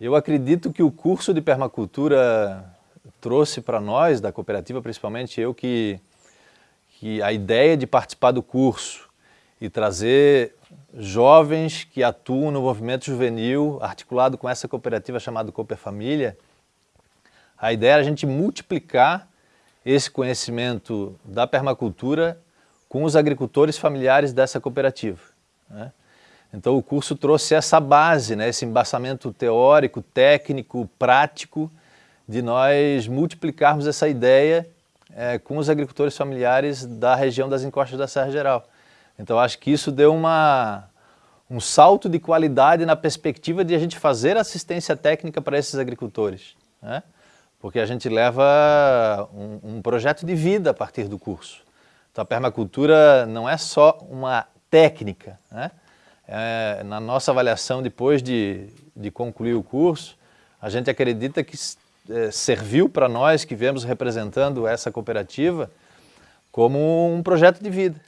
Eu acredito que o curso de permacultura trouxe para nós, da cooperativa, principalmente eu, que, que a ideia de participar do curso e trazer jovens que atuam no movimento juvenil, articulado com essa cooperativa chamada Cooper Família, a ideia era a gente multiplicar esse conhecimento da permacultura com os agricultores familiares dessa cooperativa. Né? Então o curso trouxe essa base, né, esse embaçamento teórico, técnico, prático, de nós multiplicarmos essa ideia é, com os agricultores familiares da região das encostas da Serra Geral. Então acho que isso deu uma, um salto de qualidade na perspectiva de a gente fazer assistência técnica para esses agricultores. Né? Porque a gente leva um, um projeto de vida a partir do curso. Então a permacultura não é só uma técnica, né? É, na nossa avaliação depois de, de concluir o curso, a gente acredita que é, serviu para nós que viemos representando essa cooperativa como um projeto de vida.